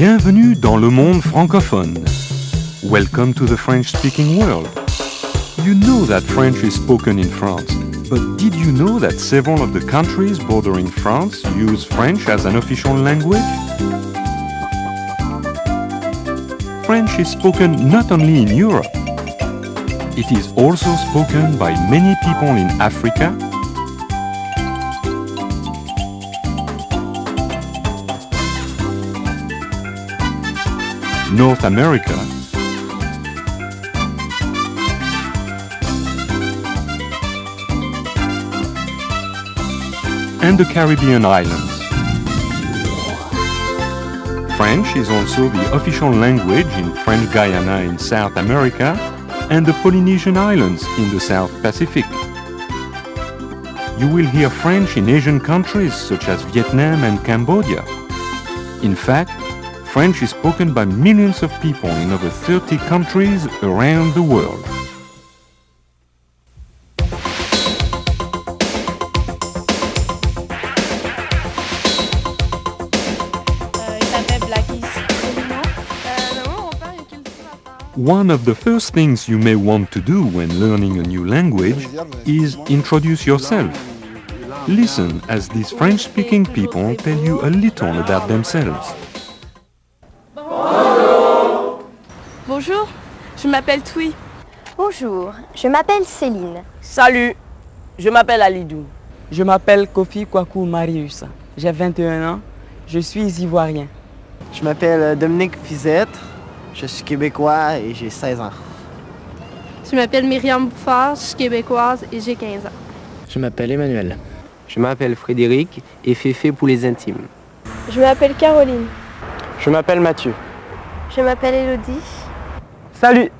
Bienvenue dans le monde francophone. Welcome to the French-speaking world. You know that French is spoken in France, but did you know that several of the countries bordering France use French as an official language? French is spoken not only in Europe, it is also spoken by many people in Africa, North America, and the Caribbean islands. French is also the official language in French Guiana in South America and the Polynesian Islands in the South Pacific. You will hear French in Asian countries such as Vietnam and Cambodia. In fact, French is spoken by millions of people in over 30 countries around the world. One of the first things you may want to do when learning a new language is introduce yourself. Listen as these French-speaking people tell you a little about themselves. Bonjour, je m'appelle Tui. Bonjour, je m'appelle Céline. Salut, je m'appelle Alidou. Je m'appelle Kofi Kwaku Marius. J'ai 21 ans. Je suis ivoirien. Je m'appelle Dominique Fizette, je suis québécois et j'ai 16 ans. Je m'appelle Myriam Bouffard, je suis québécoise et j'ai 15 ans. Je m'appelle Emmanuel. Je m'appelle Frédéric et Féfé pour les intimes. Je m'appelle Caroline. Je m'appelle Mathieu. Je m'appelle Elodie. Salut,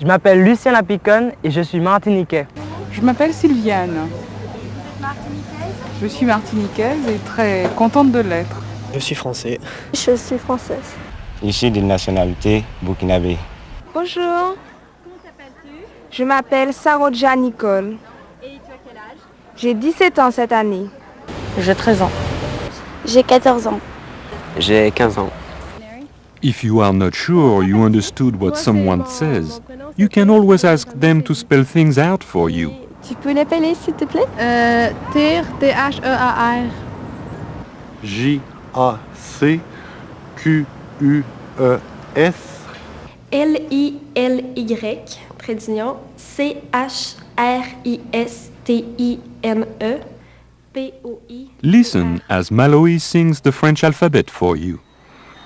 je m'appelle Lucien Lapiconne et je suis martiniquais. Je m'appelle Sylviane. Je suis martiniquaise et très contente de l'être. Je suis français. Je suis française. Je suis de nationalité burkinabé. Bonjour. Comment t'appelles-tu Je m'appelle Saroja Nicole. Et tu as quel âge J'ai 17 ans cette année. J'ai 13 ans. J'ai 14 ans. J'ai 15 ans. If you are not sure you understood what someone says, you can always ask them to spell things out for you. Tu peux l'appeler s'il te plaît Euh, T-H-E-A-R. J-A-C-Q-U-E-S. L-I-L-Y, trait d'union, C-H-R-I-S-T-I-N-E, P-O-I. Listen as Maloe sings the French alphabet for you.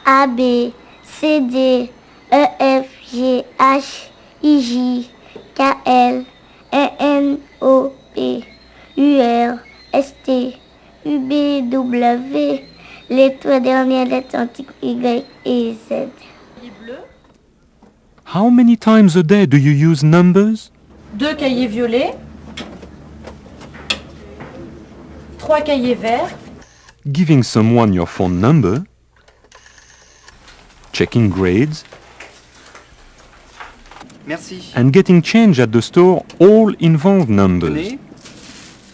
A, B, C, D, E, F, G, H, I, J, K, L, E, N, O, P, U, R, S, T, U, B, W, les trois dernières lettres antiques Y et Z. How many times a day do you use numbers? Deux cahiers violets. Trois cahiers verts. Giving someone your phone number, checking grades, Merci. and getting change at the store all involve numbers.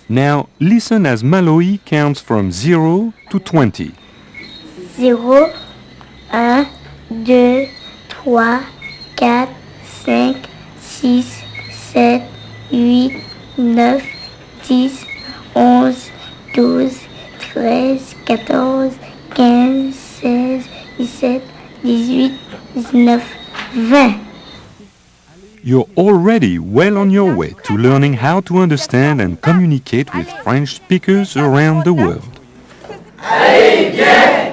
Now listen as Maloe counts from 0 to 20. 0, 1, 2, 3, 4, 5, 6, 7, 8, 9, 10, 11, 12, 13, 14, 15, 16, 17, 18, 19, 20. You're already well on your way to learning how to understand and communicate with French speakers around the world. Allez, viens